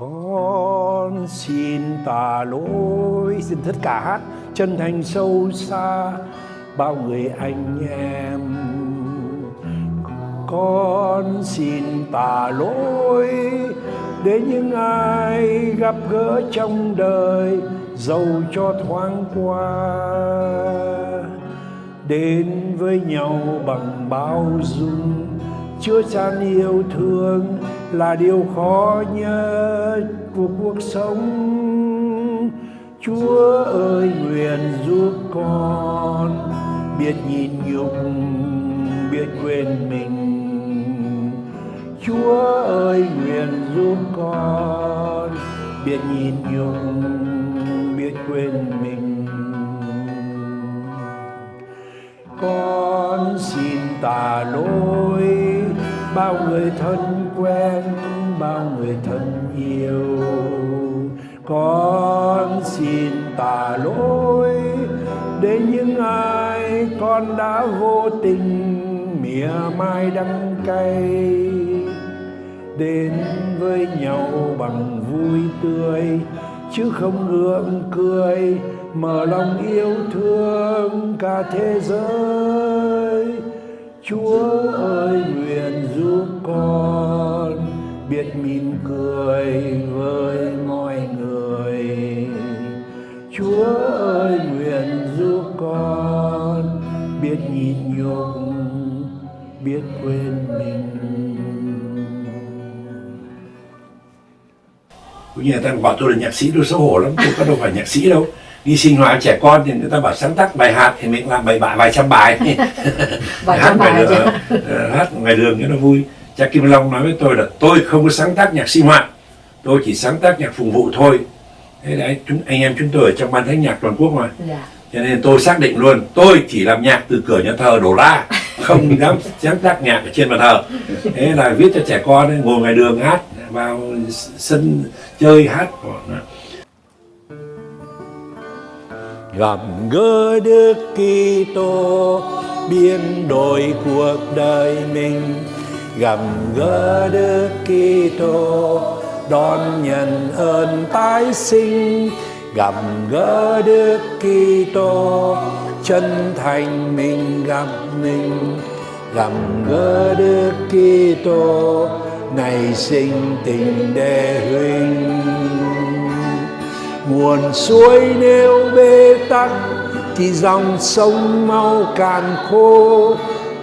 con xin tạ lỗi. Xin tất cả chân thành sâu xa. Bao người anh em. Con xin tạ lỗi. Để những ai gặp gỡ trong đời dầu cho thoáng qua. Đến với nhau bằng bao dung chứa chan yêu thương là điều khó nhất của cuộc sống. Chúa ơi, nguyện giúp con biết nhìn nhục, biết quên mình. Chúa ơi, nguyện giúp con biết nhìn nhục, biết quên mình. Con xin tà lỗi bao người thân quen, bao người thân yêu. Con xin tà lỗi đến những ai con đã vô tình mỉa mai đắng cay. Đến với nhau bằng vui tươi, chứ không gượng cười, mở lòng yêu thương cả thế giới chúa ơi, nguyện giúp con biết mỉm cười với mọi người. Chúa ơi, nguyện giúp con biết nhịn nhục, biết quên mình. Cũng như người ta bảo tôi là nhạc sĩ, tôi xấu hổ lắm, tôi có đâu phải nhạc sĩ đâu đi sinh hoạt trẻ con thì người ta bảo sáng tác bài hát thì mình làm bài bài vài trăm bài. Vài hát trăm ngoài bài đường ờ, hát ngoài đường cho nó vui. Cha Kim Long nói với tôi là tôi không có sáng tác nhạc sinh hoạt tôi chỉ sáng tác nhạc phục vụ thôi. Thế đấy chúng anh em chúng tôi ở trong ban thánh nhạc toàn quốc mà. Dạ. Cho nên tôi xác định luôn tôi chỉ làm nhạc từ cửa nhà thờ đổ ra không dám sáng tác nhạc ở trên bàn thờ. Thế là viết cho trẻ con ấy, ngồi ngoài đường hát vào sân chơi hát gặp gỡ Đức Kitô, biến đổi cuộc đời mình. Gặp gỡ Đức Kitô, đón nhận ơn tái sinh. Gặp gỡ Đức Kitô, chân thành mình gặp mình. Gặp gỡ Đức Kitô, nảy sinh tình đề huynh nguồn suối nếu bế tắc, thì dòng sông mau cạn khô.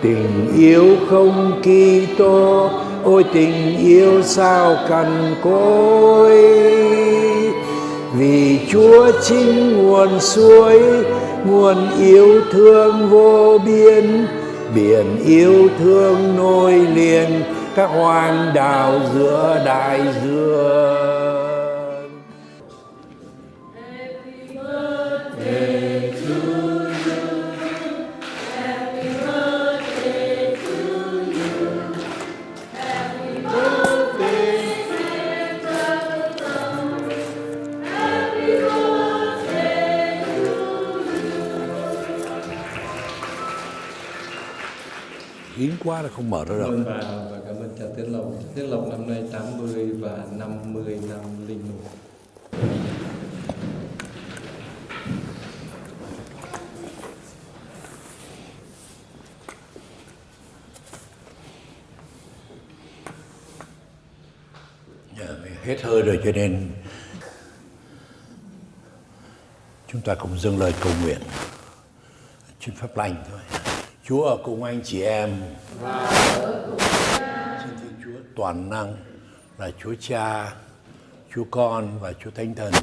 Tình yêu không Kitô ôi tình yêu sao cằn cỗi. Vì Chúa chính nguồn suối, nguồn yêu thương vô biên. Biển yêu thương nối liền, các hoang đảo giữa đại dương. Quá là không mở ra được Vâng và, và cảm ơn cha Tiến Lộc. Tiến Lộc năm nay 80 và 50 năm linh mục. Dạ, hết hơi rồi cho nên chúng ta cùng dâng lời cầu nguyện trên pháp lành thôi Chúa ở cùng anh chị em xin Thiên Chúa toàn năng là Chúa Cha, Chúa Con và Chúa Thánh Thần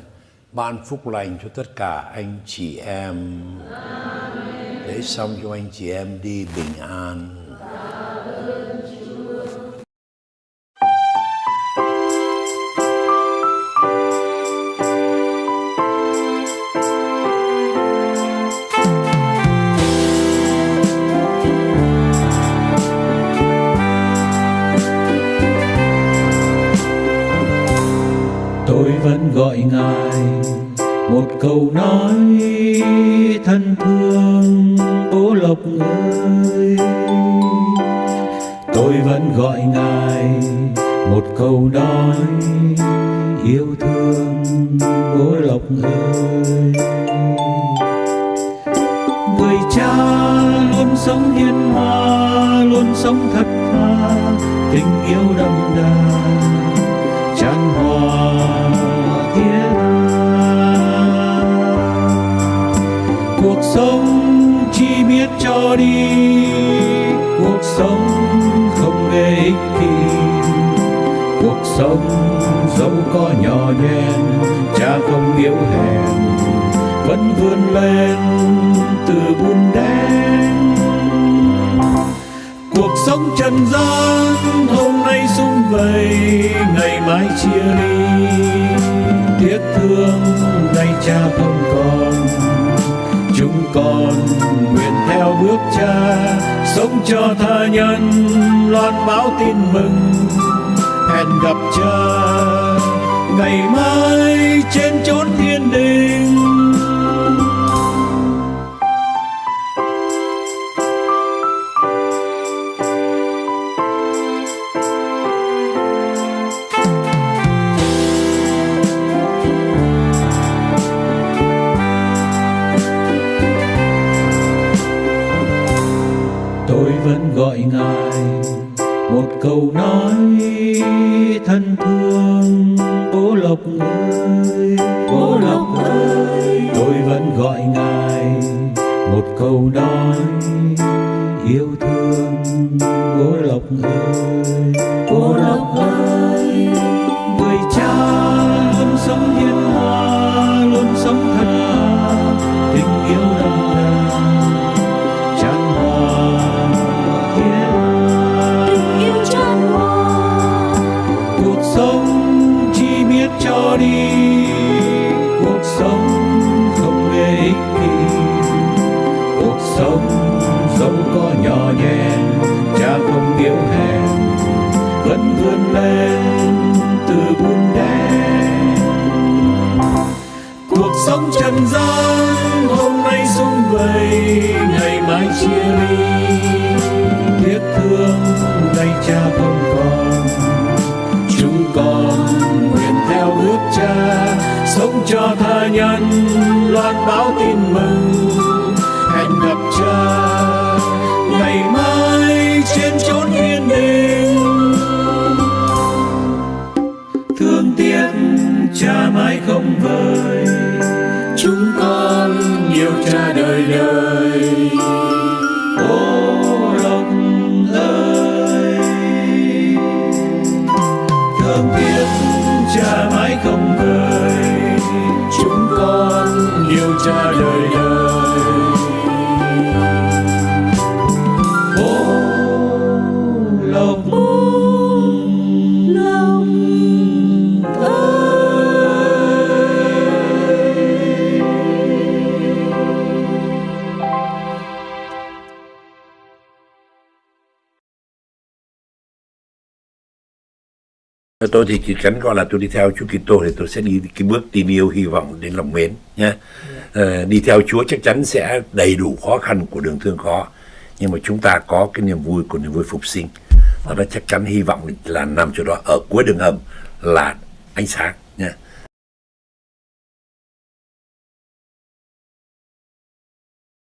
ban phúc lành cho tất cả anh chị em để xong cho anh chị em đi bình an Amen. Gọi ngài. Một câu nói thân thương, bố lộc ơi. Tôi vẫn gọi ngài. Một câu nói yêu thương, bố lộc ơi. Người cha luôn sống hiền hòa, luôn sống thật thà tình yêu đậm đà. Sống dẫu có nhỏ nhen, cha không yếu hèn, vẫn vươn lên từ bùn đen. Cuộc sống trần gian, hôm nay sum vầy, ngày mai chia ly. Tiếc thương nay cha không còn, chúng con nguyện theo bước cha, sống cho tha nhân, loan báo tin mừng hẹn gặp cha ngày mai trên chốn thiên đình. Tôi vẫn gọi ngài một câu nói vẫn vươn lên từ bùn đen. Cuộc sống trần gian, hôm nay sung vầy, ngày mai chia ly. Tiếc thương, nay cha không còn. Chúng con nguyện theo bước cha, sống cho tha nhân, loan báo tin thương tiếc cha mãi không vơi, chúng con yêu cha đời đời. Tôi thì chỉ cần gọi là tôi đi theo Chúa Kitô thì tôi sẽ đi cái bước tin yêu hy vọng đến lòng mến nhé Ờ, đi theo Chúa chắc chắn sẽ đầy đủ khó khăn của đường thương khó nhưng mà chúng ta có cái niềm vui của niềm vui phục sinh. Và nó chắc chắn hy vọng là nằm chỗ đó ở cuối đường hầm là ánh sáng